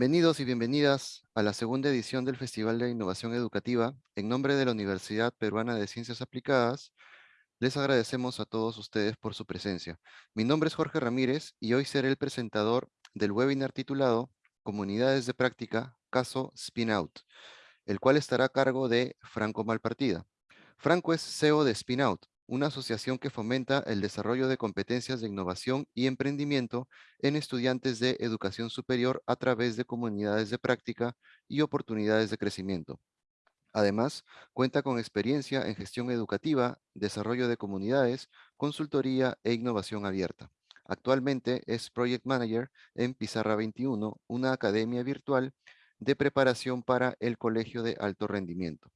Bienvenidos y bienvenidas a la segunda edición del Festival de Innovación Educativa. En nombre de la Universidad Peruana de Ciencias Aplicadas, les agradecemos a todos ustedes por su presencia. Mi nombre es Jorge Ramírez y hoy seré el presentador del webinar titulado Comunidades de Práctica, caso Spinout, el cual estará a cargo de Franco Malpartida. Franco es CEO de Spinout, una asociación que fomenta el desarrollo de competencias de innovación y emprendimiento en estudiantes de educación superior a través de comunidades de práctica y oportunidades de crecimiento. Además, cuenta con experiencia en gestión educativa, desarrollo de comunidades, consultoría e innovación abierta. Actualmente es Project Manager en Pizarra 21, una academia virtual de preparación para el Colegio de Alto Rendimiento.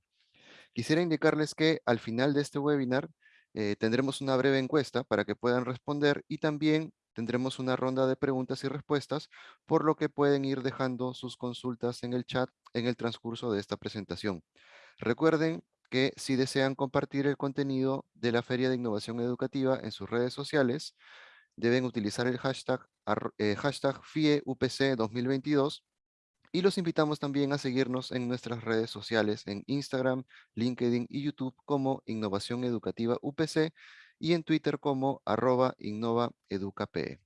Quisiera indicarles que al final de este webinar eh, tendremos una breve encuesta para que puedan responder y también tendremos una ronda de preguntas y respuestas, por lo que pueden ir dejando sus consultas en el chat en el transcurso de esta presentación. Recuerden que si desean compartir el contenido de la Feria de Innovación Educativa en sus redes sociales, deben utilizar el hashtag, eh, hashtag FIEUPC 2022 y los invitamos también a seguirnos en nuestras redes sociales en Instagram, LinkedIn y YouTube como Innovación Educativa UPC y en Twitter como arroba innovaeducape.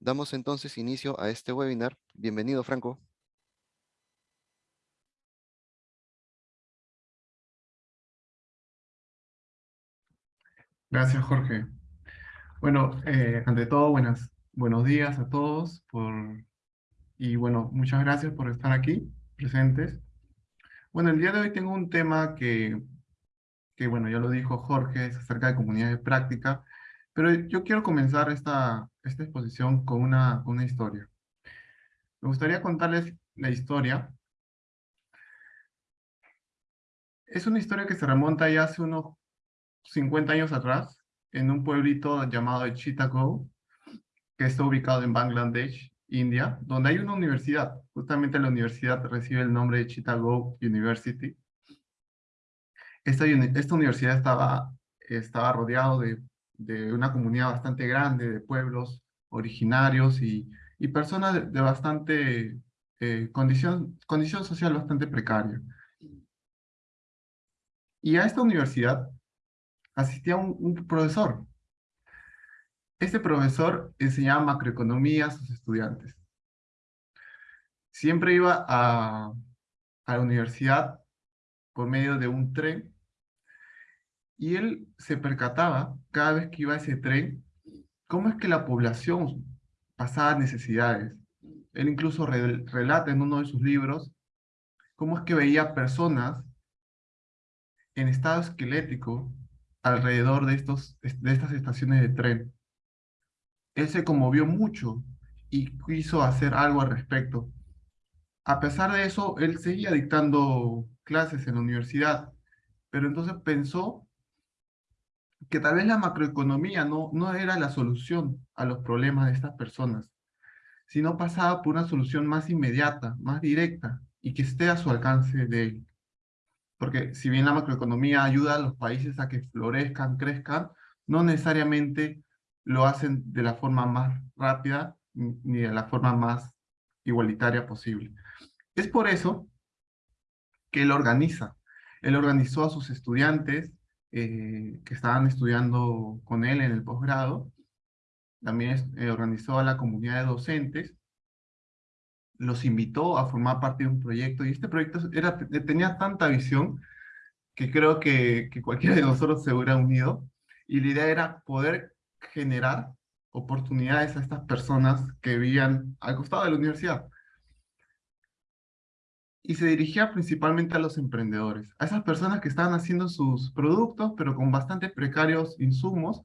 Damos entonces inicio a este webinar. Bienvenido, Franco. Gracias, Jorge. Bueno, eh, ante todo, buenas, buenos días a todos por y bueno, muchas gracias por estar aquí, presentes. Bueno, el día de hoy tengo un tema que, que bueno, ya lo dijo Jorge, es acerca de comunidades de práctica, pero yo quiero comenzar esta, esta exposición con una, una historia. Me gustaría contarles la historia. Es una historia que se remonta ya hace unos 50 años atrás, en un pueblito llamado Chittagong, que está ubicado en Bangladesh, India, donde hay una universidad. Justamente la universidad recibe el nombre de Chittagong University. Esta, universidad estaba, estaba rodeado de, una comunidad bastante grande, de pueblos originarios y, personas de, bastante eh, condición, social bastante precaria. Y a esta universidad asistía un profesor, este profesor enseñaba macroeconomía a sus estudiantes. Siempre iba a, la universidad por medio de un tren y él se percataba cada vez que iba a ese tren cómo es que la población pasaba necesidades. Él incluso relata en uno de sus libros cómo es que veía personas en estado esquelético alrededor de, estos, de estas estaciones de tren él se conmovió mucho y quiso hacer algo al respecto. A pesar de eso, él seguía dictando clases en la universidad, pero entonces pensó que tal vez la macroeconomía no, no era la solución a los problemas de estas personas, sino pasaba por una solución más inmediata, más directa, y que esté a su alcance de él. Porque si bien la macroeconomía ayuda a los países a que florezcan, crezcan, no necesariamente lo hacen de la forma más rápida ni de la forma más igualitaria posible. Es por eso que él organiza. Él organizó a sus estudiantes eh, que estaban estudiando con él en el posgrado. También eh, organizó a la comunidad de docentes. Los invitó a formar parte de un proyecto y este proyecto era, tenía tanta visión que creo que, que cualquiera de nosotros se hubiera unido. Y la idea era poder generar oportunidades a estas personas que vivían al costado de la universidad y se dirigía principalmente a los emprendedores, a esas personas que estaban haciendo sus productos, pero con bastante precarios insumos,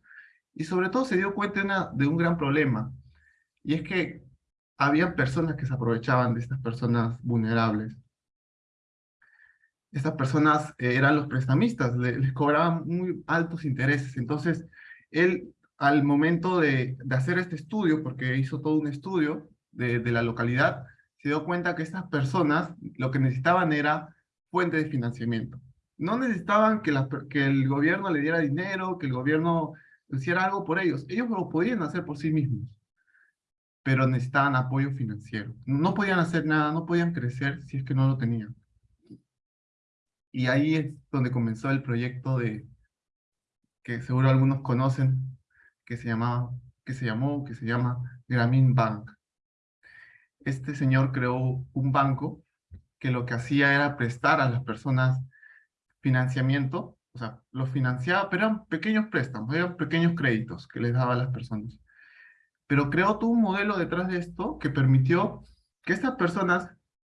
y sobre todo se dio cuenta de, un gran problema, y es que había personas que se aprovechaban de estas personas vulnerables. Estas personas eh, eran los prestamistas, les cobraban muy altos intereses, entonces él al momento de, hacer este estudio, porque hizo todo un estudio de, de la localidad, se dio cuenta que estas personas lo que necesitaban era fuente de financiamiento. No necesitaban que, que el gobierno le diera dinero, que el gobierno hiciera algo por ellos. Ellos lo podían hacer por sí mismos, pero necesitaban apoyo financiero. No podían hacer nada, no podían crecer si es que no lo tenían. Y ahí es donde comenzó el proyecto de, que seguro algunos conocen, que se, llamaba, que se llamó, que se llama Grameen Bank este señor creó un banco que lo que hacía era prestar a las personas financiamiento, o sea, los financiaba, pero eran pequeños préstamos, eran pequeños créditos que les daba a las personas. Pero creó todo un modelo detrás de esto que permitió que estas personas,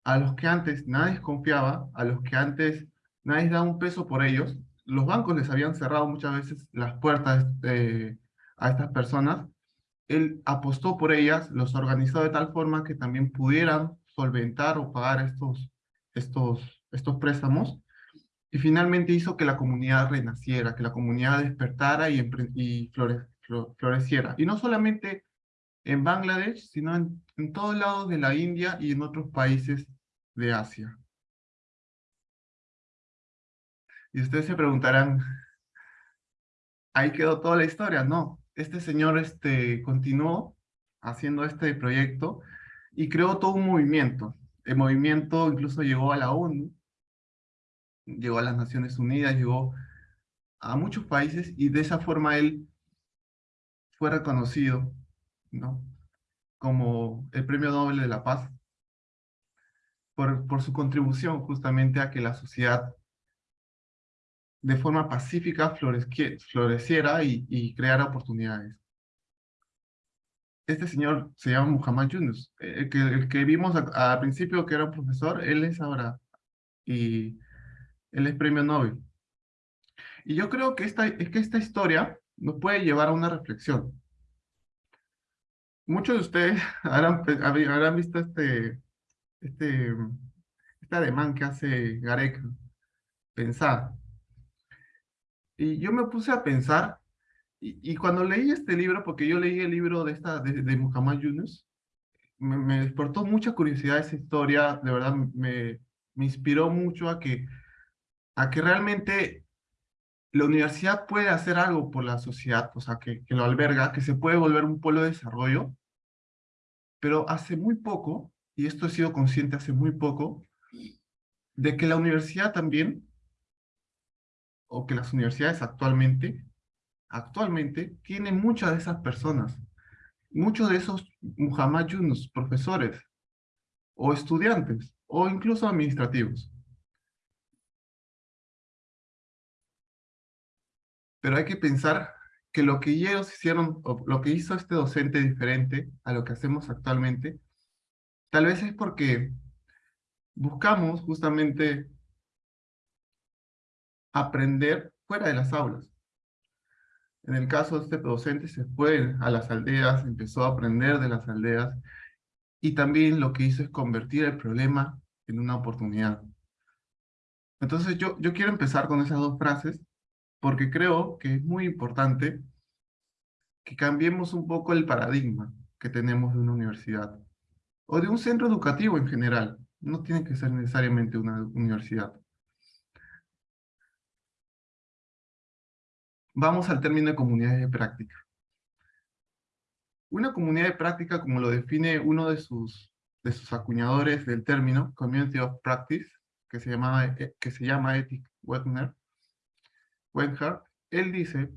a los que antes nadie confiaba, a los que antes nadie daba un peso por ellos, los bancos les habían cerrado muchas veces las puertas eh, a estas personas, él apostó por ellas, los organizó de tal forma que también pudieran solventar o pagar estos, estos, estos préstamos, y finalmente hizo que la comunidad renaciera, que la comunidad despertara y, floreciera. Y no solamente en Bangladesh, sino en, en todos lados de la India y en otros países de Asia. Y ustedes se preguntarán, ¿ahí quedó toda la historia? No, este señor este, continuó haciendo este proyecto y creó todo un movimiento. El movimiento incluso llegó a la ONU, llegó a las Naciones Unidas, llegó a muchos países y de esa forma él fue reconocido ¿no? como el Premio Nobel de la Paz por, por su contribución justamente a que la sociedad de forma pacífica floreciera y, y creara oportunidades. Este señor se llama Muhammad Yunus, el que, el que vimos al principio que era un profesor, él es ahora, y él es premio Nobel. Y yo creo que esta, es que esta historia nos puede llevar a una reflexión. Muchos de ustedes habrán, habrán visto este, este, este ademán que hace Garek, pensar. Y yo me puse a pensar, y, cuando leí este libro, porque yo leí el libro de, esta, de, Muhammad Yunus, me, despertó mucha curiosidad esa historia, de verdad me, me inspiró mucho a que, a que realmente la universidad puede hacer algo por la sociedad, o sea, que, que lo alberga, que se puede volver un pueblo de desarrollo, pero hace muy poco, y esto he sido consciente hace muy poco, de que la universidad también o que las universidades actualmente, actualmente tienen muchas de esas personas, muchos de esos Muhammad Yunus, profesores, o estudiantes, o incluso administrativos. Pero hay que pensar que lo que ellos hicieron, o lo que hizo este docente diferente a lo que hacemos actualmente, tal vez es porque buscamos justamente aprender fuera de las aulas. En el caso de este docente se fue a las aldeas, empezó a aprender de las aldeas y también lo que hizo es convertir el problema en una oportunidad. Entonces yo, yo quiero empezar con esas dos frases porque creo que es muy importante que cambiemos un poco el paradigma que tenemos de una universidad o de un centro educativo en general. No tiene que ser necesariamente una universidad. Vamos al término de comunidades de práctica. Una comunidad de práctica, como lo define uno de sus, de sus acuñadores del término, Community of Practice, que se, llama, eh, que se llama Ethic Wegner, Wenhart, él dice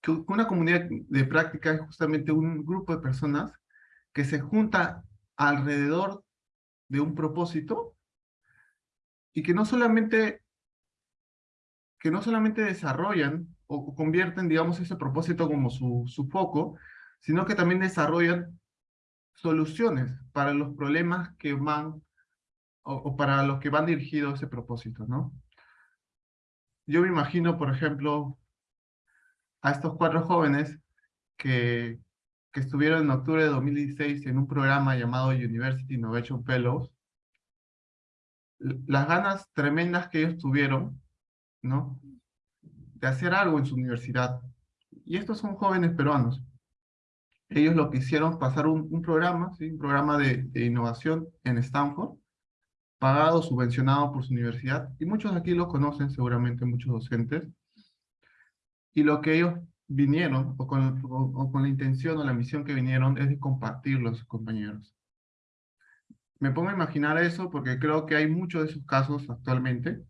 que una comunidad de práctica es justamente un grupo de personas que se junta alrededor de un propósito y que no solamente que no solamente desarrollan o convierten, digamos, ese propósito como su, su foco, sino que también desarrollan soluciones para los problemas que van, o, para los que van dirigidos ese propósito, ¿no? Yo me imagino, por ejemplo, a estos cuatro jóvenes que, que estuvieron en octubre de 2016 en un programa llamado University Innovation Fellows, las ganas tremendas que ellos tuvieron, ¿no? De hacer algo en su universidad. Y estos son jóvenes peruanos. Ellos lo que hicieron pasar un, programa, un programa de, innovación en Stanford, pagado, subvencionado por su universidad, y muchos aquí lo conocen seguramente, muchos docentes, y lo que ellos vinieron, o con, o, con la intención o la misión que vinieron, es de compartirlo a sus compañeros. Me pongo a imaginar eso porque creo que hay muchos de esos casos actualmente.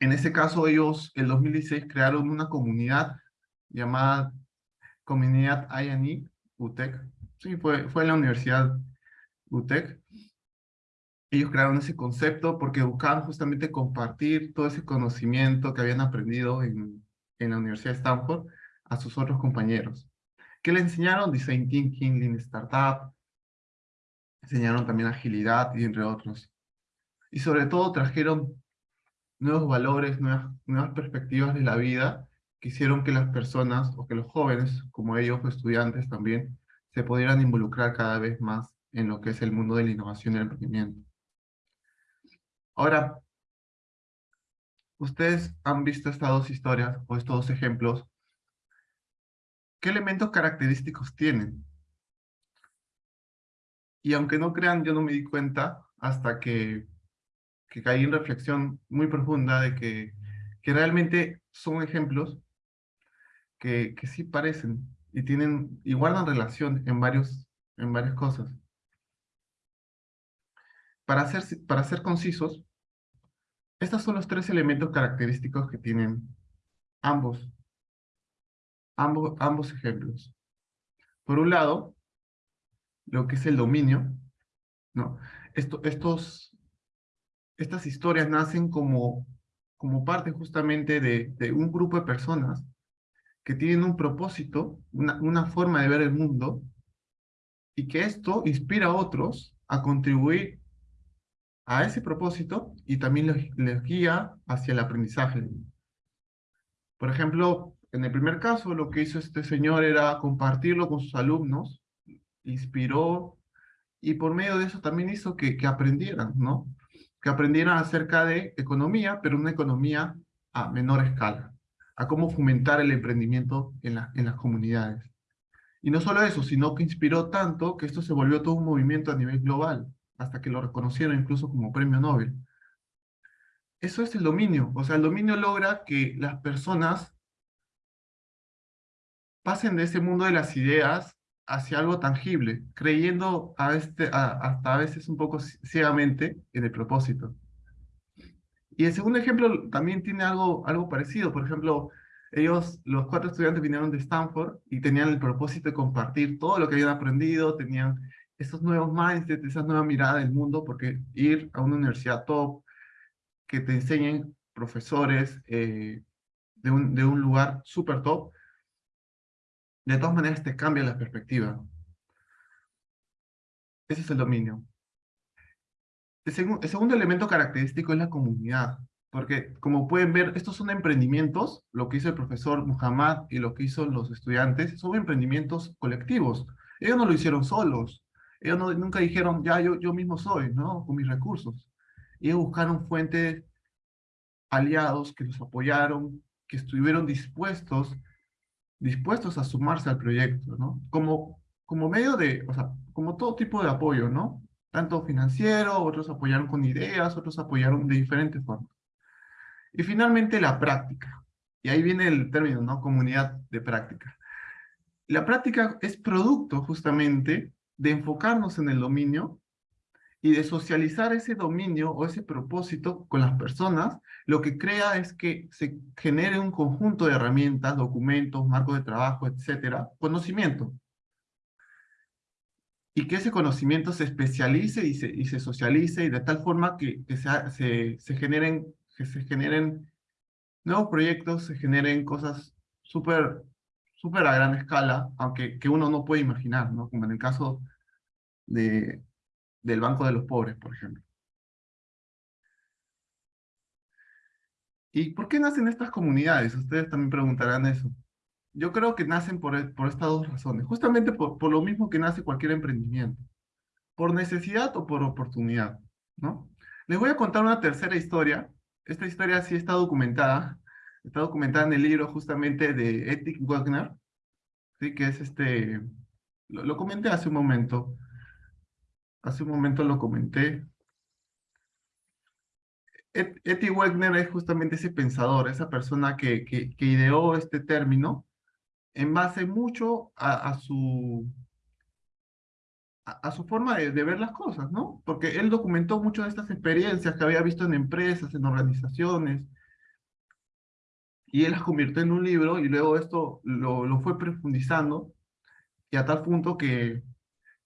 En ese caso, ellos, en 2016, crearon una comunidad llamada Comunidad INE, UTEC. Sí, fue, fue en la Universidad UTEC. Ellos crearon ese concepto porque buscaban justamente compartir todo ese conocimiento que habían aprendido en, en la Universidad de Stanford a sus otros compañeros. ¿Qué le enseñaron? Design Thinking, Lean Startup, enseñaron también agilidad y entre otros. Y sobre todo trajeron nuevos valores, nuevas, nuevas perspectivas de la vida que hicieron que las personas, o que los jóvenes, como ellos, estudiantes también, se pudieran involucrar cada vez más en lo que es el mundo de la innovación y el emprendimiento. Ahora, ustedes han visto estas dos historias, o estos dos ejemplos. ¿Qué elementos característicos tienen? Y aunque no crean, yo no me di cuenta hasta que, que caí en reflexión muy profunda de que, que realmente son ejemplos que, que sí parecen y tienen y guardan relación en, varios, en varias cosas. Para ser, para ser concisos, estos son los tres elementos característicos que tienen ambos, ambos, ambos ejemplos. Por un lado, lo que es el dominio, ¿no? Esto, estos, estas historias nacen como, como parte justamente de, un grupo de personas que tienen un propósito, una, forma de ver el mundo, y que esto inspira a otros a contribuir a ese propósito y también les, les, guía hacia el aprendizaje. Por ejemplo, en el primer caso, lo que hizo este señor era compartirlo con sus alumnos, inspiró, y por medio de eso también hizo que aprendieran, ¿no? Que aprendieran acerca de economía, pero una economía a menor escala a cómo fomentar el emprendimiento en, en las comunidades. Y no solo eso, sino que inspiró tanto que esto se volvió todo un movimiento a nivel global, hasta que lo reconocieron incluso como premio Nobel. Eso es el dominio, o sea, el dominio logra que las personas pasen de ese mundo de las ideas hacia algo tangible, creyendo a este, hasta a veces un poco ciegamente en el propósito. Y el segundo ejemplo también tiene algo, algo parecido. Por ejemplo, ellos, los cuatro estudiantes vinieron de Stanford y tenían el propósito de compartir todo lo que habían aprendido, tenían esos nuevos mindsets, esa nueva mirada del mundo, porque ir a una universidad top, que te enseñen profesores eh, de, un, de un lugar súper top, de todas maneras te cambia la perspectiva. Ese es el dominio. El, segundo elemento característico es la comunidad, porque como pueden ver, estos son emprendimientos, lo que hizo el profesor Muhammad y lo que hizo los estudiantes, son emprendimientos colectivos. Ellos no lo hicieron solos, ellos nunca dijeron, ya yo, yo mismo soy, ¿no? Con mis recursos. Ellos buscaron fuentes aliados que los apoyaron, que estuvieron dispuestos, dispuestos a sumarse al proyecto, ¿no? Como, como medio de, o sea, como todo tipo de apoyo, ¿no? tanto financiero, otros apoyaron con ideas, otros apoyaron de diferentes formas. Y finalmente la práctica. Y ahí viene el término, ¿no? Comunidad de práctica. La práctica es producto justamente de enfocarnos en el dominio y de socializar ese dominio o ese propósito con las personas, lo que crea es que se genere un conjunto de herramientas, documentos, marcos de trabajo, etcétera, conocimiento. Y que ese conocimiento se especialice y se, y se socialice y de tal forma que, que se, se, generen, que se generen nuevos proyectos, se generen cosas súper súper a gran escala, aunque que uno no puede imaginar, ¿no? Como en el caso de, del Banco de los Pobres, por ejemplo. ¿Y por qué nacen estas comunidades? Ustedes también preguntarán eso. Yo creo que nacen por, por estas dos razones. Justamente por, lo mismo que nace cualquier emprendimiento. Por necesidad o por oportunidad, ¿no? Les voy a contar una tercera historia. Esta historia sí está documentada. Está documentada en el libro justamente de Ethic Wagner, ¿sí? que es este... Lo comenté hace un momento. Hace un momento lo comenté. Eti Wegner es justamente ese pensador, esa persona que, ideó este término en base mucho a, su, a, su forma de, ver las cosas, ¿no? Porque él documentó muchas de estas experiencias que había visto en empresas, en organizaciones, y él las convirtió en un libro y luego esto lo fue profundizando y a tal punto que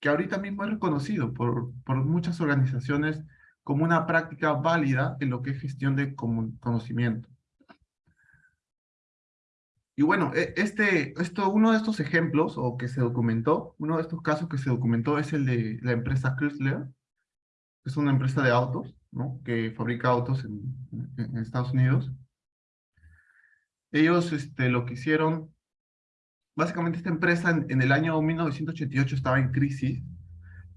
que ahorita mismo es reconocido por, por muchas organizaciones como una práctica válida en lo que es gestión de conocimiento. Y bueno, e, este, esto, uno de estos ejemplos, o que se documentó, uno de estos casos que se documentó es el de la empresa Chrysler, es una empresa de autos, ¿no? que fabrica autos en, en Estados Unidos. Ellos este, lo que hicieron básicamente esta empresa en, el año 1988 estaba en crisis.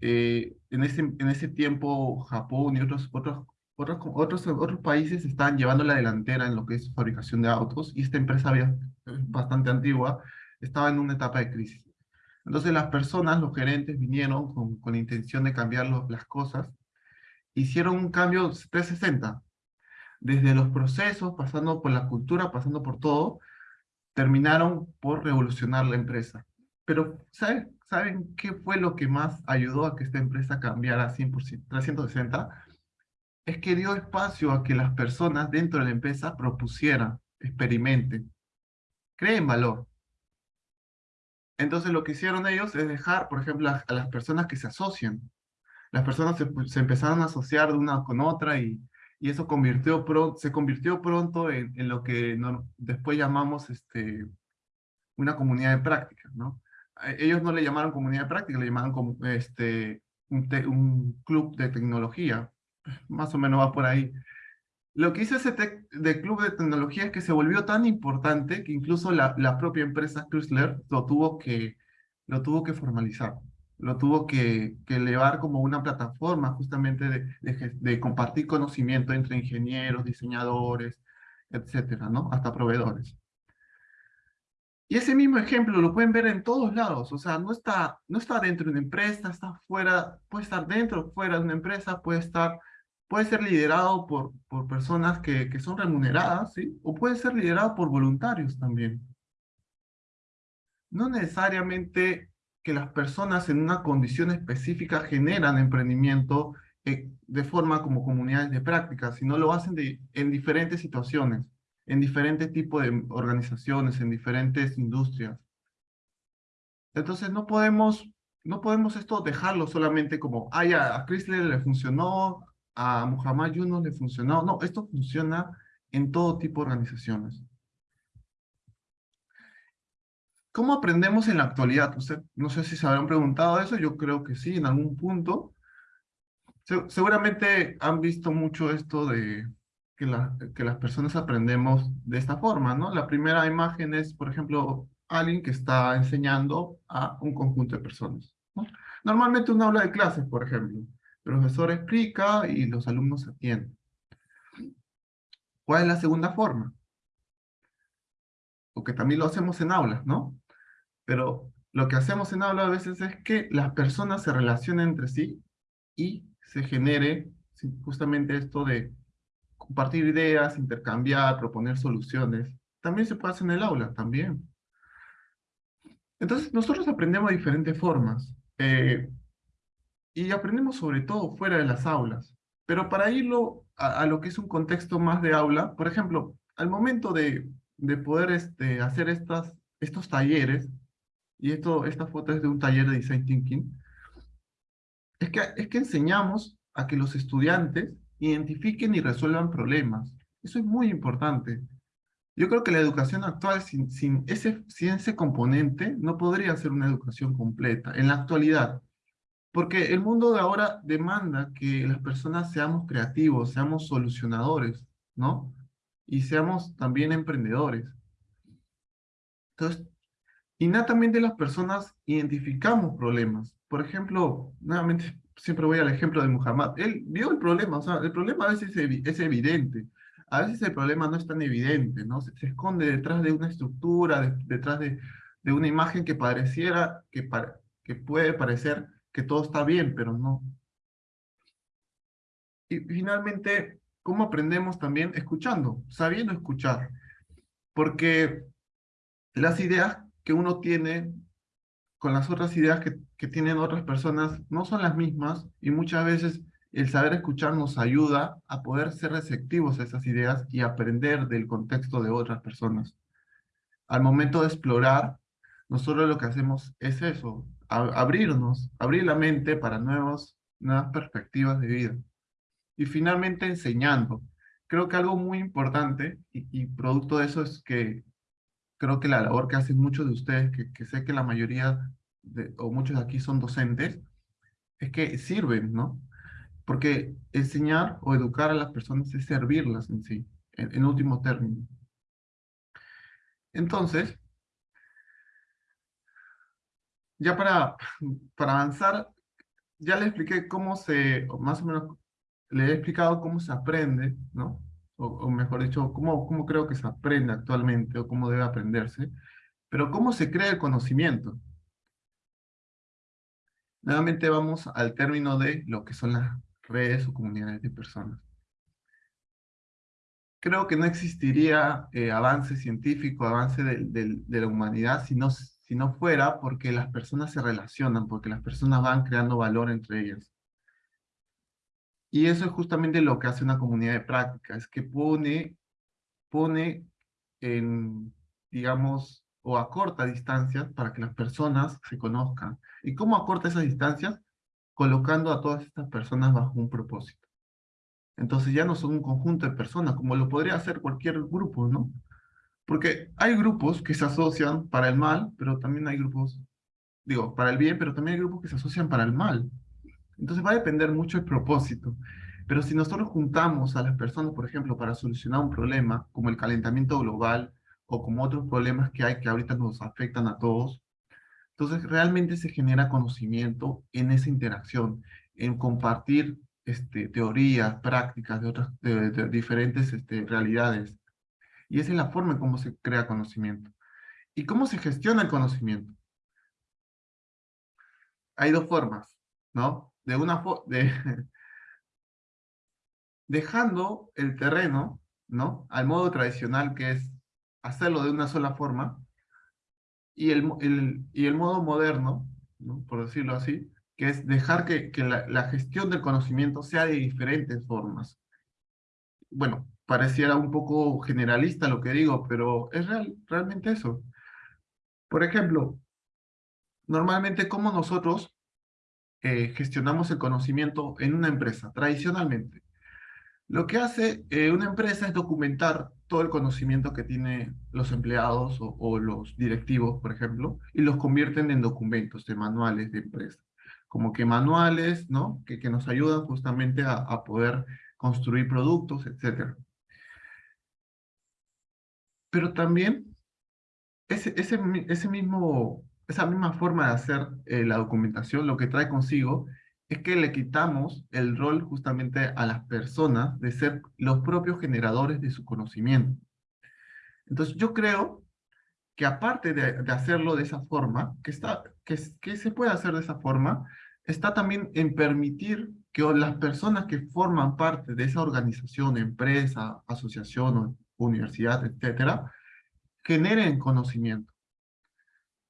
Eh, en, ese, en ese tiempo Japón y otros, otros, otros, otros, otros países estaban llevando la delantera en lo que es fabricación de autos y esta empresa había, bastante antigua estaba en una etapa de crisis. Entonces las personas, los gerentes vinieron con, con la intención de cambiar las cosas, hicieron un cambio 360, desde los procesos, pasando por la cultura, pasando por todo, terminaron por revolucionar la empresa. Pero, ¿saben, ¿saben qué fue lo que más ayudó a que esta empresa cambiara 100%, 360? Es que dio espacio a que las personas dentro de la empresa propusieran, experimenten, creen valor. Entonces lo que hicieron ellos es dejar, por ejemplo, a, las personas que se asocian. Las personas se, se empezaron a asociar de una con otra y y eso se convirtió pronto en, lo que después llamamos este, una comunidad de práctica, ¿no? Ellos no le llamaron comunidad de práctica, le llamaron como este, un, club de tecnología, más o menos va por ahí. Lo que hizo ese club de tecnología es que se volvió tan importante que incluso la, la propia empresa Chrysler lo tuvo que formalizar lo tuvo que, elevar como una plataforma justamente de, compartir conocimiento entre ingenieros, diseñadores, etcétera, ¿no? Hasta proveedores. Y ese mismo ejemplo lo pueden ver en todos lados, o sea, no está, no está dentro de una empresa, está fuera, puede estar dentro fuera de una empresa, puede estar, puede ser liderado por, por personas que, que son remuneradas, ¿sí? O puede ser liderado por voluntarios también. No necesariamente que las personas en una condición específica generan emprendimiento eh, de forma como comunidades de práctica, sino lo hacen en diferentes situaciones, en diferentes tipos de organizaciones, en diferentes industrias. Entonces no podemos, no podemos esto dejarlo solamente como, ah, ya, a Chrysler le funcionó, a Muhammad Yunus le funcionó. No, esto funciona en todo tipo de organizaciones. ¿Cómo aprendemos en la actualidad? Usted, no sé si se habrán preguntado eso, yo creo que sí, en algún punto. seguramente han visto mucho esto de que, la, que las personas aprendemos de esta forma, ¿no? La primera imagen es, por ejemplo, alguien que está enseñando a un conjunto de personas. ¿no? Normalmente una aula de clases, por ejemplo. El profesor explica y los alumnos atienden. ¿Cuál es la segunda forma? Porque también lo hacemos en aulas, ¿no? Pero lo que hacemos en aula a veces es que las personas se relacionen entre sí y se genere justamente esto de compartir ideas, intercambiar, proponer soluciones. También se puede hacer en el aula, también. Entonces, nosotros aprendemos de diferentes formas. Eh, y aprendemos sobre todo fuera de las aulas. Pero para irlo a, lo que es un contexto más de aula, por ejemplo, al momento de, de poder este, hacer estas, estos talleres, y esto, esta foto es de un taller de Design Thinking, es que, es que enseñamos a que los estudiantes identifiquen y resuelvan problemas. Eso es muy importante. Yo creo que la educación actual sin, sin, ese, sin ese componente no podría ser una educación completa en la actualidad. Porque el mundo de ahora demanda que las personas seamos creativos, seamos solucionadores, ¿no? Y seamos también emprendedores. Entonces, innatamente las personas identificamos problemas. Por ejemplo, nuevamente siempre voy al ejemplo de Muhammad. Él vio el problema, o sea, el problema a veces es, evidente. A veces el problema no es tan evidente, ¿no? Se, esconde detrás de una estructura, detrás de, de, una imagen que pareciera, que, que puede parecer que todo está bien, pero no. Y finalmente, ¿cómo aprendemos también? Escuchando, sabiendo escuchar. Porque las ideas que uno tiene con las otras ideas que, que tienen otras personas no son las mismas y muchas veces el saber escuchar nos ayuda a poder ser receptivos a esas ideas y aprender del contexto de otras personas. Al momento de explorar, nosotros lo que hacemos es eso, abrirnos, abrir la mente para nuevos, nuevas perspectivas de vida. Y finalmente enseñando. Creo que algo muy importante y, y producto de eso es que creo que la labor que hacen muchos de ustedes, que, sé que la mayoría o muchos de aquí son docentes, es que sirven, ¿no? Porque enseñar o educar a las personas es servirlas en sí, en, en último término. Entonces, ya para, para avanzar, ya le expliqué cómo se, más o menos, le he explicado cómo se aprende, ¿no? O, mejor dicho, cómo, cómo creo que se aprende actualmente o cómo debe aprenderse, pero cómo se crea el conocimiento. Nuevamente vamos al término de lo que son las redes o comunidades de personas. Creo que no existiría eh, avance científico, avance de, la humanidad si no, si no fuera porque las personas se relacionan, porque las personas van creando valor entre ellas. Y eso es justamente lo que hace una comunidad de práctica, es que pone, pone en, digamos, o acorta distancias para que las personas se conozcan. ¿Y cómo acorta esas distancias? Colocando a todas estas personas bajo un propósito. Entonces ya no son un conjunto de personas, como lo podría hacer cualquier grupo, ¿no? Porque hay grupos que se asocian para el mal, pero también hay grupos, digo, para el bien, pero también hay grupos que se asocian para el mal. Entonces va a depender mucho el propósito. Pero si nosotros juntamos a las personas, por ejemplo, para solucionar un problema, como el calentamiento global, o como otros problemas que hay que ahorita nos afectan a todos, entonces realmente se genera conocimiento en esa interacción, en compartir este, teorías, prácticas de otras de, diferentes este, realidades. Y esa es la forma en cómo se crea conocimiento. ¿Y cómo se gestiona el conocimiento? Hay dos formas, ¿no? De una de, dejando el terreno, ¿no? Al modo tradicional que es hacerlo de una sola forma, y el, el y el modo moderno, ¿no? por decirlo así, que es dejar que, que la, la, gestión del conocimiento sea de diferentes formas. Bueno, pareciera un poco generalista lo que digo, pero es real, realmente eso. Por ejemplo, normalmente como nosotros eh, gestionamos el conocimiento en una empresa, tradicionalmente. Lo que hace eh, una empresa es documentar todo el conocimiento que tienen los empleados o, los directivos, por ejemplo, y los convierten en documentos, de manuales de empresa. Como que manuales, ¿no? Que, que nos ayudan justamente a, poder construir productos, etc. Pero también ese, ese, ese mismo esa misma forma de hacer eh, la documentación lo que trae consigo es que le quitamos el rol justamente a las personas de ser los propios generadores de su conocimiento. Entonces yo creo que aparte de, hacerlo de esa forma, que, está, que, se puede hacer de esa forma, está también en permitir que las personas que forman parte de esa organización, empresa, asociación, universidad, etcétera, generen conocimiento.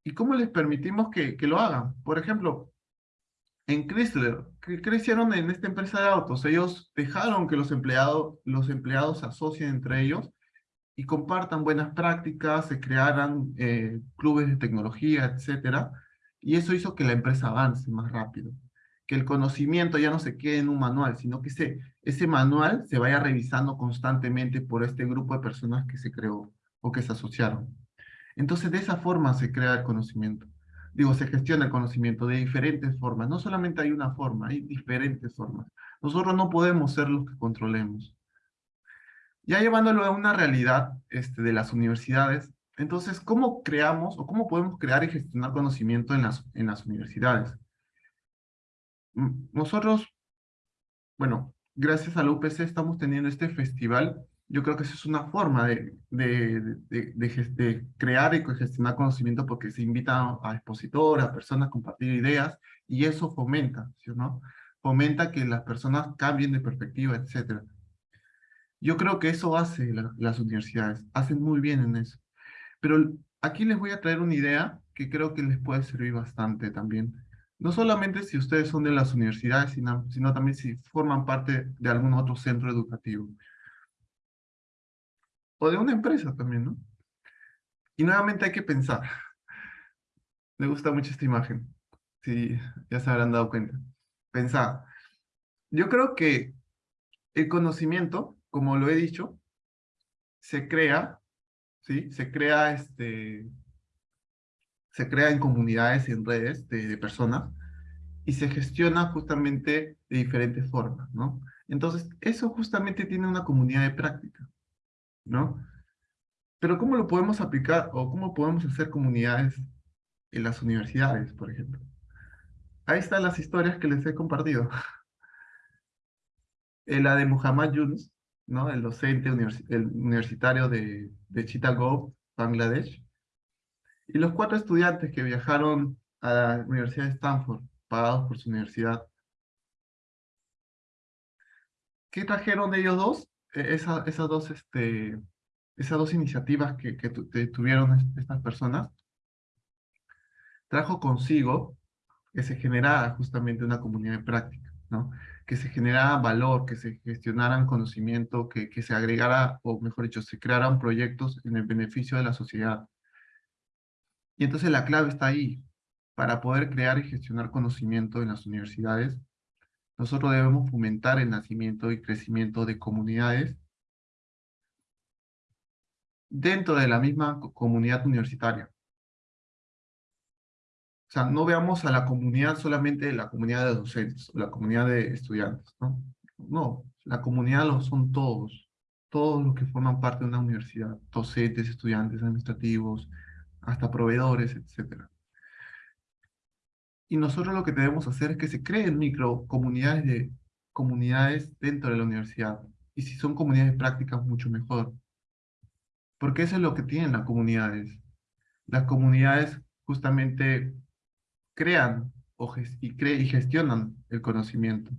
¿Y cómo les permitimos que, que lo hagan? Por ejemplo, en Chrysler, que crecieron en esta empresa de autos. Ellos dejaron que los empleados, los empleados se asocien entre ellos y compartan buenas prácticas, se crearan eh, clubes de tecnología, etcétera, y eso hizo que la empresa avance más rápido, que el conocimiento ya no se quede en un manual, sino que ese, ese manual se vaya revisando constantemente por este grupo de personas que se creó o que se asociaron. Entonces, de esa forma se crea el conocimiento. Digo, se gestiona el conocimiento de diferentes formas. No solamente hay una forma, hay diferentes formas. Nosotros no podemos ser los que controlemos. Ya llevándolo a una realidad este, de las universidades, entonces, ¿cómo creamos o cómo podemos crear y gestionar conocimiento en las, en las universidades? Mm, nosotros, bueno, gracias a la UPC estamos teniendo este festival. Yo creo que eso es una forma de, de, de, de crear y gestionar conocimiento porque se invita a expositores, a personas a compartir ideas y eso fomenta, ¿sí no? Fomenta que las personas cambien de perspectiva, etcétera. Yo creo que eso hace las universidades, hacen muy bien en eso. Pero aquí les voy a traer una idea que creo que les puede servir bastante también. No solamente si ustedes son de las universidades, sino, sino también si forman parte de algún otro centro educativo. O de una empresa también, ¿no? Y nuevamente hay que pensar. Me gusta mucho esta imagen. Sí, ya se habrán dado cuenta. Pensar. Yo creo que el conocimiento como lo he dicho, se crea, ¿sí? Se crea, este, se crea en comunidades, en redes de, de personas, y se gestiona justamente de diferentes formas, ¿no? Entonces, eso justamente tiene una comunidad de práctica, ¿no? Pero ¿cómo lo podemos aplicar o cómo podemos hacer comunidades en las universidades, por ejemplo? Ahí están las historias que les he compartido. la de Muhammad Yunus, ¿no? el docente universitario de, de Chittagong, Bangladesh, y los cuatro estudiantes que viajaron a la Universidad de Stanford, pagados por su universidad. ¿Qué trajeron de ellos dos? E, esa, esas, dos, este, esas dos iniciativas que, que tuvieron estas personas, trajo consigo que se generara justamente una comunidad de práctica, ¿no? que se generara valor, que se gestionaran conocimiento, que, que se agregara, o mejor dicho, se crearan proyectos en el beneficio de la sociedad. Y entonces la clave está ahí. Para poder crear y gestionar conocimiento en las universidades, nosotros debemos fomentar el nacimiento y crecimiento de comunidades dentro de la misma comunidad universitaria. O sea, no veamos a la comunidad solamente la comunidad de docentes, o la comunidad de estudiantes, ¿no? No, la comunidad lo son todos, todos los que forman parte de una universidad, docentes, estudiantes, administrativos, hasta proveedores, etc. Y nosotros lo que debemos hacer es que se creen micro comunidades, de, comunidades dentro de la universidad. Y si son comunidades prácticas, mucho mejor. Porque eso es lo que tienen las comunidades. Las comunidades justamente crean y, y gestionan el conocimiento.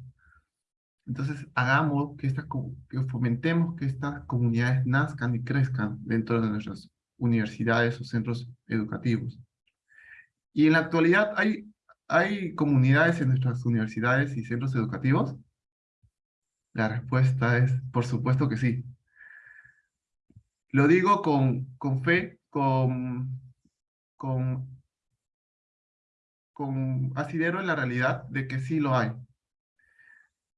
Entonces, hagamos que, esta, que fomentemos que estas comunidades nazcan y crezcan dentro de nuestras universidades o centros educativos. Y en la actualidad, ¿hay, hay comunidades en nuestras universidades y centros educativos? La respuesta es, por supuesto que sí. Lo digo con, con fe, con, con asidero en la realidad de que sí lo hay.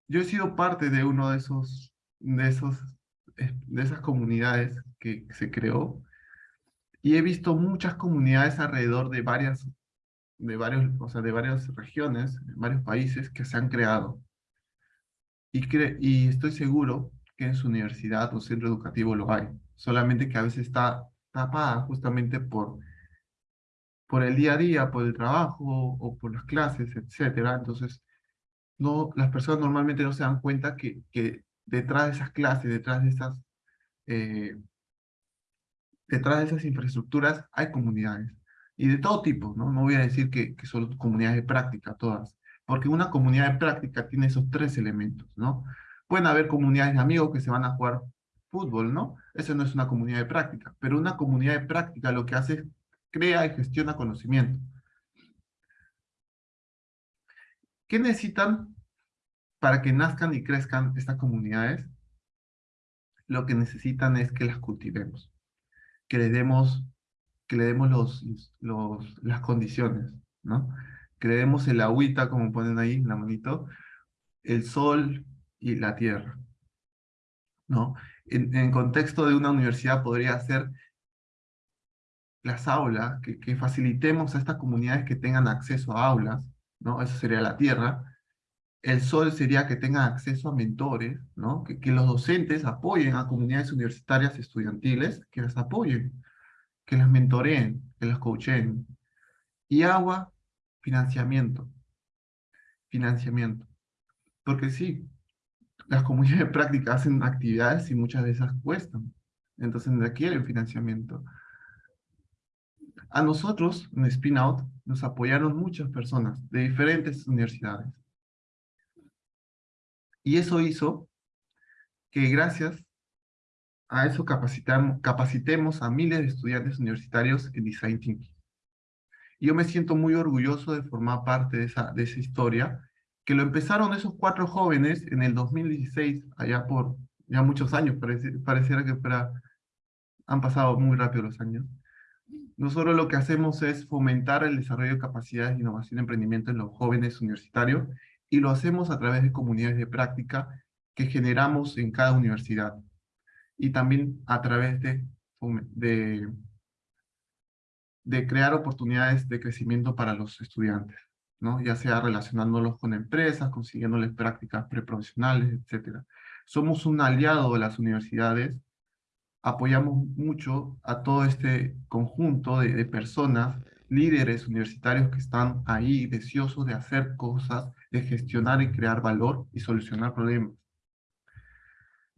Yo he sido parte de uno de esos, de esos, de esas comunidades que se creó y he visto muchas comunidades alrededor de varias, de varios, o sea, de varias regiones, varios países que se han creado. Y, y estoy seguro que en su universidad o centro educativo lo hay, solamente que a veces está tapada justamente por por el día a día, por el trabajo o por las clases, etcétera. Entonces, no, las personas normalmente no se dan cuenta que, que detrás de esas clases, detrás de esas, eh, detrás de esas infraestructuras hay comunidades. Y de todo tipo, ¿no? No voy a decir que, que son comunidades de práctica todas, porque una comunidad de práctica tiene esos tres elementos, ¿no? Pueden haber comunidades de amigos que se van a jugar fútbol, ¿no? Eso no es una comunidad de práctica, pero una comunidad de práctica lo que hace es crea y gestiona conocimiento. ¿Qué necesitan para que nazcan y crezcan estas comunidades? Lo que necesitan es que las cultivemos, que le demos, que le demos los, las condiciones, ¿no? Que le demos el agüita, como ponen ahí en la manito, el sol y la tierra, ¿no? En, en contexto de una universidad podría ser las aulas, que, facilitemos a estas comunidades que tengan acceso a aulas, ¿no? Eso sería la tierra. El sol sería que tengan acceso a mentores, ¿no? Que los docentes apoyen a comunidades universitarias estudiantiles, que las apoyen, que las mentoreen, que las coachen. Y agua, financiamiento. Financiamiento. Porque sí, las comunidades de práctica hacen actividades y muchas de esas cuestan. Entonces requieren financiamiento. A nosotros, en Spin Out, nos apoyaron muchas personas de diferentes universidades. Y eso hizo que gracias a eso capacitemos a miles de estudiantes universitarios en Design Thinking. Yo me siento muy orgulloso de formar parte de esa, de esa historia, que lo empezaron esos cuatro jóvenes en el 2016, allá por ya muchos años, pareciera que fuera, han pasado muy rápido los años, nosotros lo que hacemos es fomentar el desarrollo de capacidades de innovación y emprendimiento en los jóvenes universitarios y lo hacemos a través de comunidades de práctica que generamos en cada universidad y también a través de, de, de crear oportunidades de crecimiento para los estudiantes, ¿no? ya sea relacionándolos con empresas, consiguiéndoles prácticas preprofesionales, etc. Somos un aliado de las universidades apoyamos mucho a todo este conjunto de, personas, líderes universitarios que están ahí deseosos de hacer cosas, de gestionar y crear valor y solucionar problemas.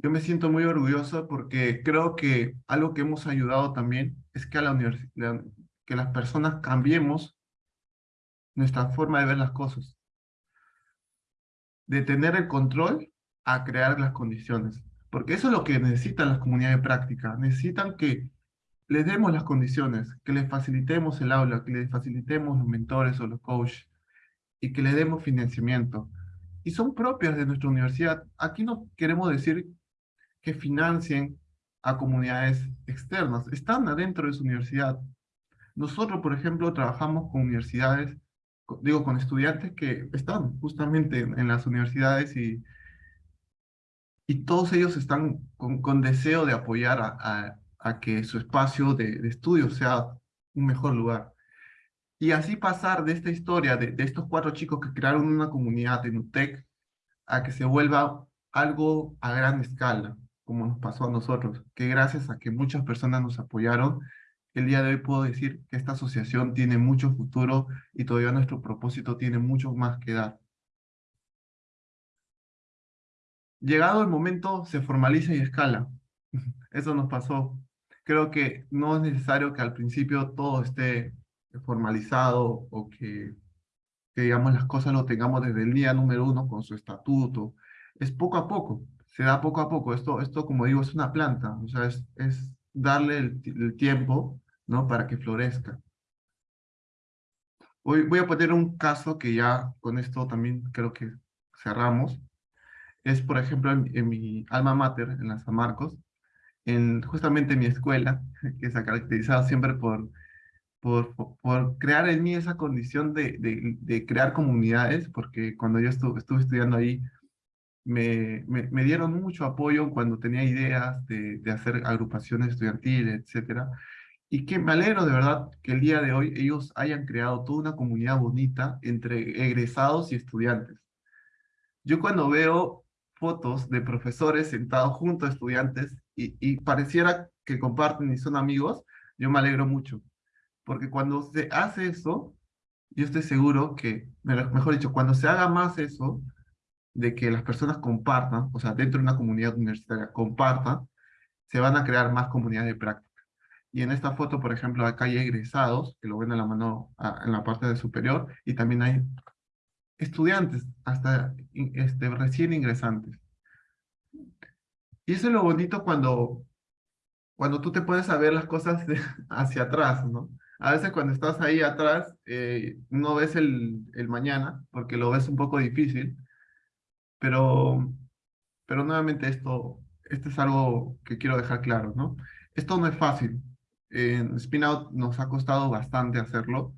Yo me siento muy orgulloso porque creo que algo que hemos ayudado también es que, a la que las personas cambiemos nuestra forma de ver las cosas. De tener el control a crear las condiciones. Porque eso es lo que necesitan las comunidades de práctica. Necesitan que les demos las condiciones, que les facilitemos el aula, que les facilitemos los mentores o los coaches y que les demos financiamiento. Y son propias de nuestra universidad. Aquí no queremos decir que financien a comunidades externas. Están adentro de su universidad. Nosotros, por ejemplo, trabajamos con universidades, digo, con estudiantes que están justamente en las universidades y y todos ellos están con, deseo de apoyar a, a, que su espacio de, estudio sea un mejor lugar. Y así pasar de esta historia de, de, estos cuatro chicos que crearon una comunidad en UTEC a que se vuelva algo a gran escala, como nos pasó a nosotros, que gracias a que muchas personas nos apoyaron, el día de hoy puedo decir que esta asociación tiene mucho futuro y todavía nuestro propósito tiene mucho más que dar. llegado el momento se formaliza y escala. Eso nos pasó. Creo que no es necesario que al principio todo esté formalizado o que, digamos las cosas lo tengamos desde el día número uno con su estatuto. Es poco a poco, se da poco a poco. Esto, esto como digo, es una planta, o sea, es, es darle el, tiempo ¿no? para que florezca. Hoy voy a poner un caso que ya con esto también creo que cerramos es, por ejemplo, en, mi alma mater, en la San Marcos, en justamente mi escuela, que se ha caracterizado siempre por, por, por crear en mí esa condición de, de, de crear comunidades, porque cuando yo estuve, estuve estudiando ahí, me, me, dieron mucho apoyo cuando tenía ideas de, de hacer agrupaciones estudiantiles, etcétera, y que me alegro de verdad que el día de hoy ellos hayan creado toda una comunidad bonita entre egresados y estudiantes. Yo cuando veo fotos de profesores sentados junto a estudiantes y, y pareciera que comparten y son amigos, yo me alegro mucho. Porque cuando se hace eso, yo estoy seguro que, mejor dicho, cuando se haga más eso, de que las personas compartan, o sea, dentro de una comunidad universitaria compartan, se van a crear más comunidades de práctica. Y en esta foto, por ejemplo, acá hay egresados, que lo ven en la mano en la parte de superior, y también hay estudiantes, hasta este, recién ingresantes. Y eso es lo bonito cuando, cuando tú te pones a ver las cosas hacia atrás, ¿no? A veces cuando estás ahí atrás, eh, no ves el, el mañana, porque lo ves un poco difícil, pero, pero nuevamente esto, esto es algo que quiero dejar claro, ¿no? Esto no es fácil. En Spinout nos ha costado bastante hacerlo.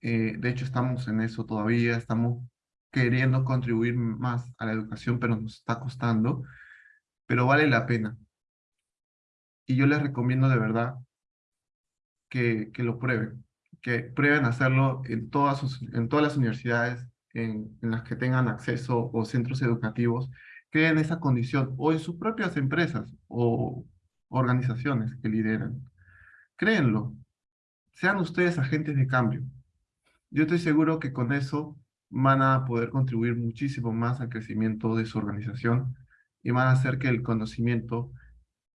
Eh, de hecho, estamos en eso todavía, estamos queriendo contribuir más a la educación, pero nos está costando, pero vale la pena. Y yo les recomiendo de verdad que, que lo prueben, que prueben hacerlo en todas, sus, en todas las universidades en, las que tengan acceso o centros educativos, creen esa condición, o en sus propias empresas o organizaciones que lideran. Créenlo, sean ustedes agentes de cambio. Yo estoy seguro que con eso van a poder contribuir muchísimo más al crecimiento de su organización y van a hacer que el conocimiento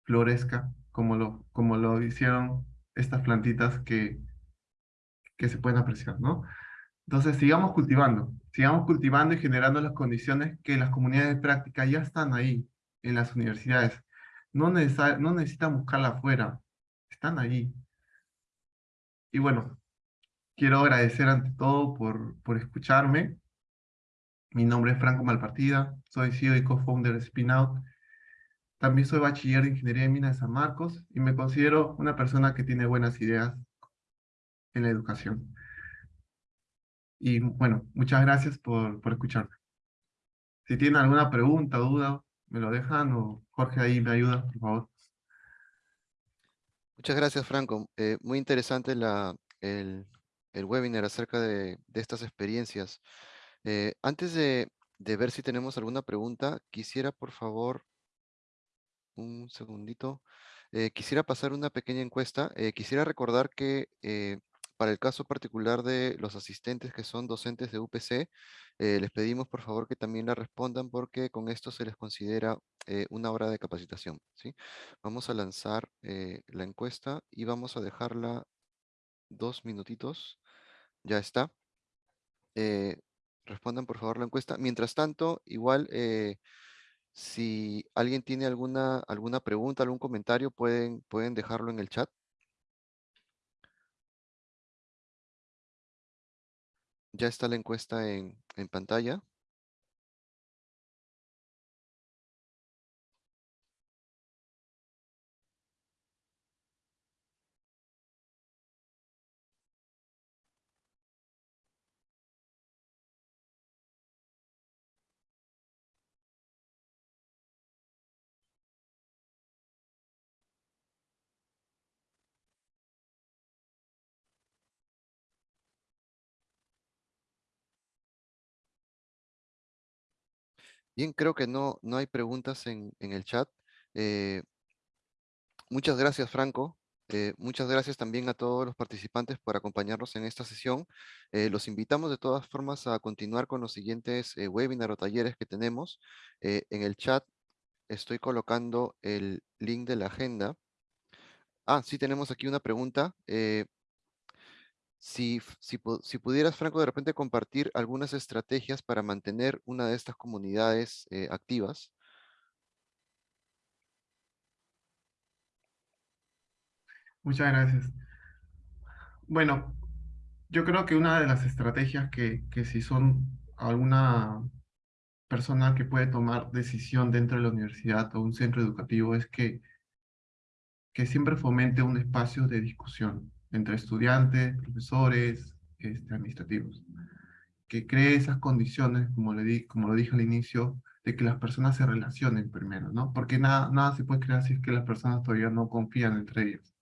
florezca como lo, como lo hicieron estas plantitas que, que se pueden apreciar, ¿no? Entonces, sigamos cultivando, sigamos cultivando y generando las condiciones que las comunidades de práctica ya están ahí, en las universidades. No, no necesitan buscarla afuera, están ahí. Y bueno, quiero agradecer ante todo por, por escucharme. Mi nombre es Franco Malpartida, soy CEO y co-founder de Spinout. También soy bachiller de Ingeniería de Minas de San Marcos y me considero una persona que tiene buenas ideas en la educación. Y bueno, muchas gracias por, por escucharme. Si tienen alguna pregunta duda, me lo dejan o Jorge ahí me ayuda, por favor. Muchas gracias, Franco. Eh, muy interesante la, el, el, webinar acerca de, de estas experiencias. Eh, antes de, de ver si tenemos alguna pregunta, quisiera, por favor, un segundito. Eh, quisiera pasar una pequeña encuesta. Eh, quisiera recordar que eh, para el caso particular de los asistentes que son docentes de UPC, les pedimos por favor que también la respondan porque con esto se les considera una hora de capacitación. ¿sí? Vamos a lanzar la encuesta y vamos a dejarla dos minutitos. Ya está. respondan por favor la encuesta. Mientras tanto, igual si alguien tiene alguna, alguna pregunta, algún comentario, pueden, pueden dejarlo en el chat. Ya está la encuesta en, en pantalla. Bien, creo que no, no hay preguntas en, el chat. Eh, muchas gracias, Franco. Eh, muchas gracias también a todos los participantes por acompañarnos en esta sesión. Eh, los invitamos de todas formas a continuar con los siguientes webinars o talleres que tenemos. en el chat estoy colocando el link de la agenda. Ah, sí tenemos aquí una pregunta. Si, pudieras, Franco, de repente compartir algunas estrategias para mantener una de estas comunidades eh, activas. Muchas gracias. Bueno, yo creo que una de las estrategias que, que si son alguna persona que puede tomar decisión dentro de la universidad o un centro educativo es que, que siempre fomente un espacio de discusión entre estudiantes, profesores, este, administrativos, que cree esas condiciones, como, lo dije al inicio, de que las personas se relacionen primero, ¿no? Porque nada, nada se puede crear si es que las personas todavía no confían entre ellas.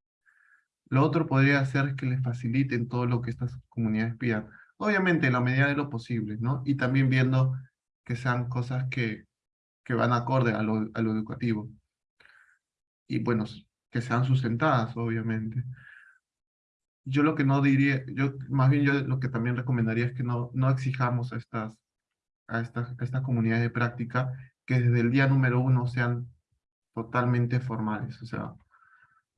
Lo otro podría ser que les faciliten todo lo que estas comunidades pidan. Obviamente, en la medida de lo posible, ¿no? Y también viendo que sean cosas que, que van acorde a lo, a lo educativo. Y bueno, que sean sustentadas, obviamente yo lo que no diría, yo más bien yo lo que también recomendaría es que no, no exijamos a estas, a estas, a comunidades de práctica que desde el día número uno sean totalmente formales. O sea,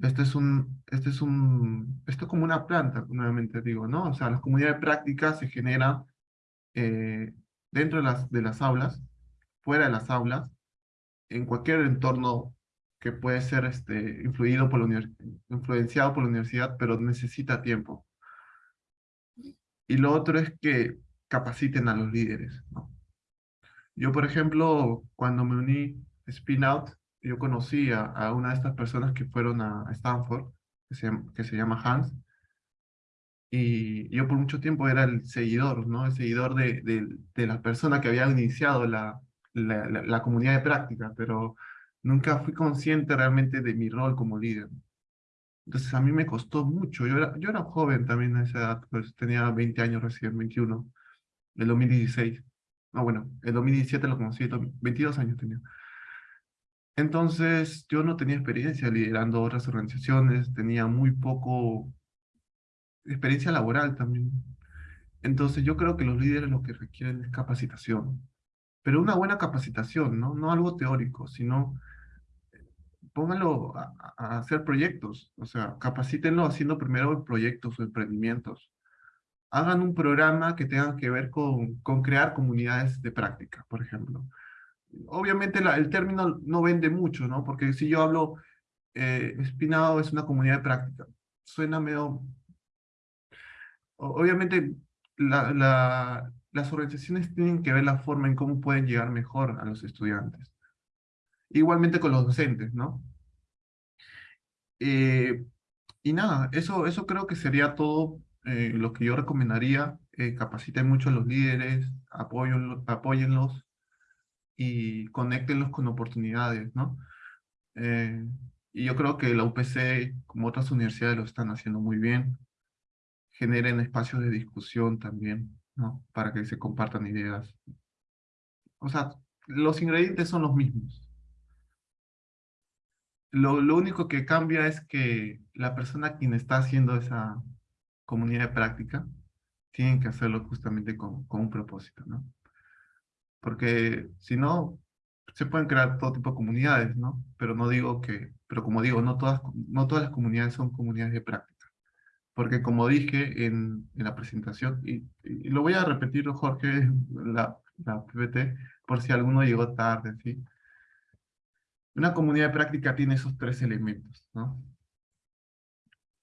esto es un, esto es un, esto es como una planta, nuevamente digo, ¿no? O sea, las comunidades de práctica se generan eh, dentro de las, de las aulas, fuera de las aulas, en cualquier entorno que puede ser este, influido por la influenciado por la universidad, pero necesita tiempo. Y lo otro es que capaciten a los líderes, ¿no? Yo, por ejemplo, cuando me uní a Spin Out, yo conocí a, a una de estas personas que fueron a Stanford, que se, que se llama Hans, y yo por mucho tiempo era el seguidor, ¿no? El seguidor de, de, de la persona que había iniciado la, la, la, la comunidad de práctica, pero nunca fui consciente realmente de mi rol como líder. Entonces a mí me costó mucho, yo era, yo era joven también a esa edad, pues tenía 20 años recién, 21, el 2016. No, bueno, el 2017 lo conocí, 22 años tenía. Entonces yo no tenía experiencia liderando otras organizaciones, tenía muy poco experiencia laboral también. Entonces yo creo que los líderes lo que requieren es capacitación, pero una buena capacitación, ¿no? No algo teórico, sino pónganlo a, a hacer proyectos, o sea, capacítenlo haciendo primero proyectos o emprendimientos. Hagan un programa que tenga que ver con, con crear comunidades de práctica, por ejemplo. Obviamente el término no vende mucho, ¿no? Porque si yo hablo, eh, Espinado es una comunidad de práctica, suena medio... Obviamente la- las organizaciones tienen que ver la forma en cómo pueden llegar mejor a los estudiantes. Igualmente con los docentes, ¿no? Eh, y nada, eso, eso creo que sería todo eh, lo que yo recomendaría. Eh, capaciten mucho a los líderes, apóyenlo- apóyenlos y conéctenlos con oportunidades, ¿no? Eh, y yo creo que la UPC, como otras universidades, lo están haciendo muy bien. Generen espacios de discusión también, ¿no? Para que se compartan ideas. O sea, los ingredientes son los mismos. Lo, lo único que cambia es que la persona quien está haciendo esa comunidad de práctica tiene que hacerlo justamente con, con un propósito, ¿no? Porque si no, se pueden crear todo tipo de comunidades, ¿no? Pero no digo que, pero como digo, no todas, no todas las comunidades son comunidades de práctica. Porque como dije en, la presentación, y, lo voy a repetir, Jorge, la, la PPT, por si alguno llegó tarde, ¿sí? Una comunidad de práctica tiene esos tres elementos, ¿no?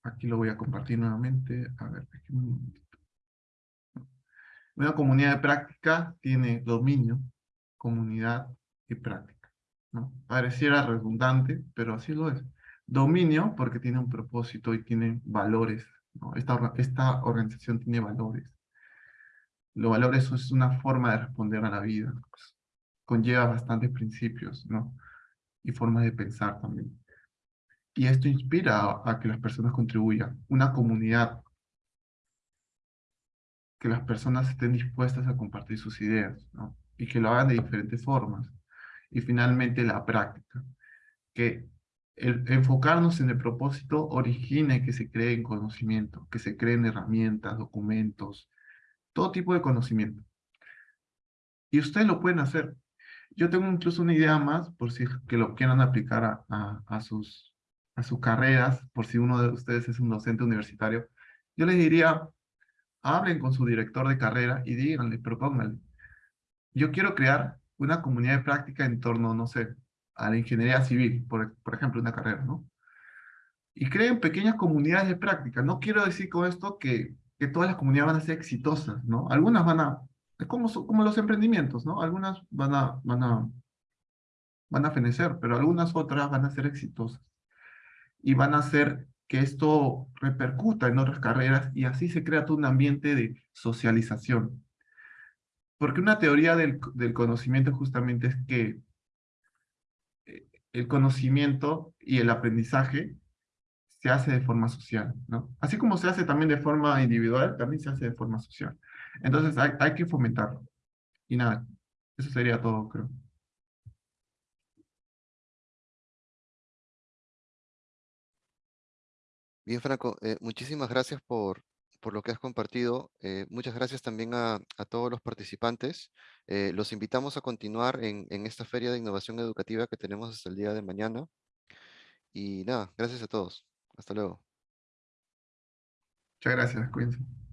Aquí lo voy a compartir nuevamente. A ver, déjenme un momentito. Una comunidad de práctica tiene dominio, comunidad y práctica. ¿no? Pareciera redundante, pero así lo es. Dominio porque tiene un propósito y tiene valores. Esta, esta organización tiene valores. Los valores es una forma de responder a la vida. pues, conlleva bastantes principios, ¿no? Y formas de pensar también. Y esto inspira a, a que las personas contribuyan. Una comunidad que las personas estén dispuestas a compartir sus ideas, ¿no? Y que lo hagan de diferentes formas. Y finalmente la práctica, que enfocarnos en el propósito origine que se creen conocimiento, que se creen herramientas, documentos, todo tipo de conocimiento. Y ustedes lo pueden hacer. Yo tengo incluso una idea más, por si que lo quieran aplicar a, a, a sus, a sus carreras, por si uno de ustedes es un docente universitario. Yo les diría, hablen con su director de carrera y díganle, propónganle. Yo quiero crear una comunidad de práctica en torno, no sé, a la ingeniería civil, por, ejemplo, una carrera, ¿no? Y creen pequeñas comunidades de práctica. No quiero decir con esto que, todas las comunidades van a ser exitosas, ¿no? Algunas van a, es como, los emprendimientos, ¿no? Algunas van a, van a, van a fenecer, pero algunas otras van a ser exitosas. Y van a hacer que esto repercuta en otras carreras y así se crea todo un ambiente de socialización. Porque una teoría del, conocimiento justamente es que el conocimiento y el aprendizaje se hace de forma social, ¿no? Así como se hace también de forma individual, también se hace de forma social. Entonces hay, que fomentarlo. Y nada, eso sería todo, creo. Bien, Franco, eh, muchísimas gracias por, por lo que has compartido. Eh, muchas gracias también a, todos los participantes. Eh, los invitamos a continuar en, en esta feria de innovación educativa que tenemos hasta el día de mañana. Y nada, gracias a todos. Hasta luego. Muchas gracias, cuídense.